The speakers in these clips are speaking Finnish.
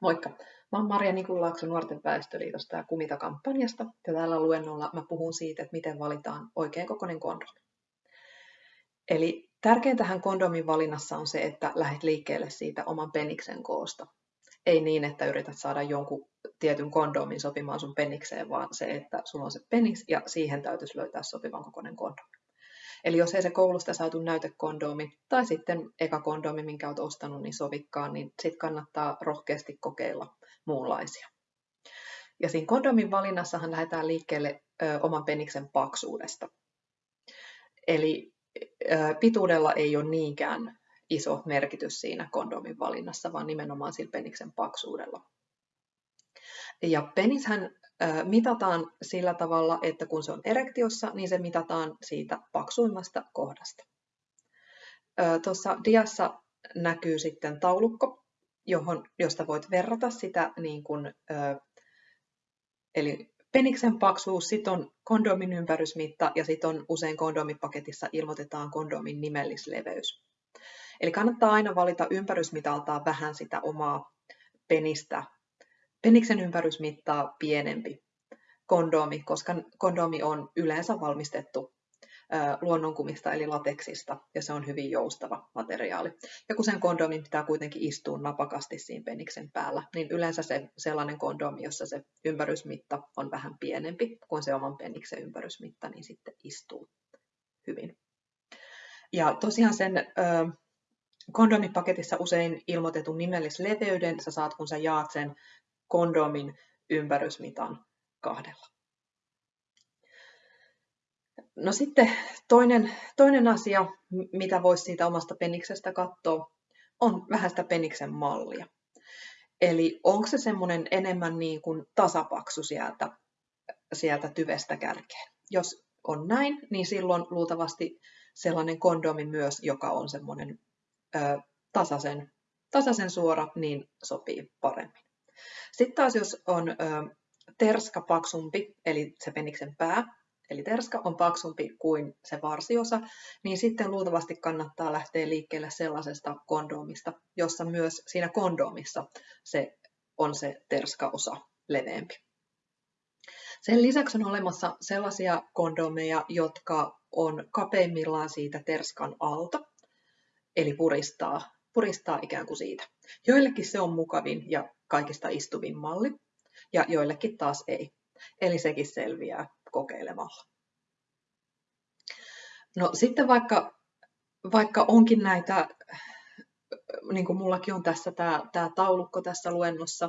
Moikka! Mä oon Marja Nikunlaakso Nuorten väestöliitosta ja Kumita-kampanjasta ja tällä luennolla mä puhun siitä, että miten valitaan oikein kokoinen kondomi. Eli tärkeintähän kondomin valinnassa on se, että lähdet liikkeelle siitä oman peniksen koosta. Ei niin, että yrität saada jonkun tietyn kondomin sopimaan sun penikseen, vaan se, että sulla on se peniks ja siihen täytyisi löytää sopivan kokoinen kondomi. Eli jos ei se koulusta saatu näytekondomi tai sitten eka kondomi, minkä olet ostanut, niin sovikkaan, niin sitten kannattaa rohkeasti kokeilla muunlaisia. Ja siinä kondomin valinnassahan lähdetään liikkeelle ö, oman peniksen paksuudesta. Eli ö, pituudella ei ole niinkään iso merkitys siinä kondomin valinnassa, vaan nimenomaan sillä peniksen paksuudella. Ja penishän mitataan sillä tavalla, että kun se on erektiossa, niin se mitataan siitä paksuimmasta kohdasta. Tuossa diassa näkyy sitten taulukko, johon, josta voit verrata sitä, niin kuin, eli peniksen paksuus, sitten on kondomin ympärysmitta ja sitten on usein kondomipaketissa ilmoitetaan kondomin nimellisleveys. Eli kannattaa aina valita ympärysmitaltaan vähän sitä omaa penistä peniksen ympärysmittaa pienempi kondomi, koska kondomi on yleensä valmistettu luonnonkumista eli lateksista ja se on hyvin joustava materiaali. Ja kun sen kondomin pitää kuitenkin istua napakasti siinä peniksen päällä, niin yleensä se sellainen kondomi, jossa se ympärysmitta on vähän pienempi kuin se oman peniksen ympärysmitta, niin sitten istuu hyvin. Ja tosiaan sen kondomipaketissa usein ilmoitetun nimellisleveyden sä saat, kun sä jaat sen kondomin ympärysmitan kahdella. No sitten toinen, toinen asia, mitä voisi siitä omasta peniksestä katsoa, on vähän sitä peniksen mallia. Eli onko se semmoinen enemmän niin kuin tasapaksu sieltä, sieltä tyvestä kärkeen. Jos on näin, niin silloin luultavasti sellainen kondomi myös, joka on semmoinen ö, tasaisen, tasaisen suora, niin sopii paremmin. Sitten taas jos on ö, terska paksumpi, eli se peniksen pää, eli terska on paksumpi kuin se varsiosa, niin sitten luultavasti kannattaa lähteä liikkeelle sellaisesta kondomista, jossa myös siinä kondomissa se on se terskaosa leveämpi. Sen lisäksi on olemassa sellaisia kondomeja, jotka on kapeimmillaan siitä terskan alta, eli puristaa, puristaa ikään kuin siitä. Joillekin se on mukavin ja kaikista istuvin malli, ja joillekin taas ei. Eli sekin selviää kokeilemalla. No sitten vaikka, vaikka onkin näitä, niin kuin mullakin on tässä tämä, tämä taulukko tässä luennossa,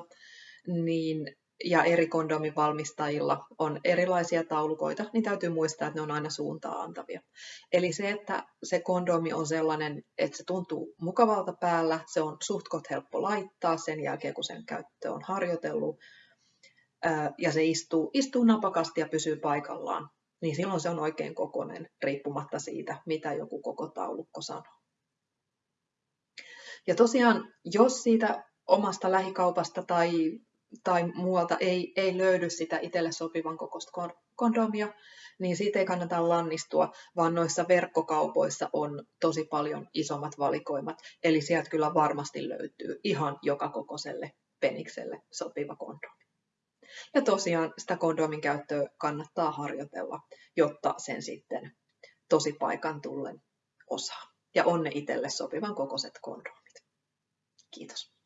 niin ja eri kondomin valmistajilla on erilaisia taulukoita, niin täytyy muistaa, että ne on aina suuntaa antavia. Eli se, että se kondomi on sellainen, että se tuntuu mukavalta päällä, se on suhtkot helppo laittaa sen jälkeen, kun sen käyttö on harjoitellut, ja se istuu, istuu napakasti ja pysyy paikallaan, niin silloin se on oikein kokonen, riippumatta siitä, mitä joku koko taulukko sanoo. Ja tosiaan, jos siitä omasta lähikaupasta tai tai muualta ei, ei löydy sitä itselle sopivan kokoista kondomia, niin siitä ei kannata lannistua, vaan noissa verkkokaupoissa on tosi paljon isommat valikoimat. Eli sieltä kyllä varmasti löytyy ihan joka kokoiselle penikselle sopiva kondomi. Ja tosiaan sitä kondomin käyttöä kannattaa harjoitella, jotta sen sitten tosi paikan tullen osaa. Ja on ne itselle sopivan kokoiset kondomit. Kiitos.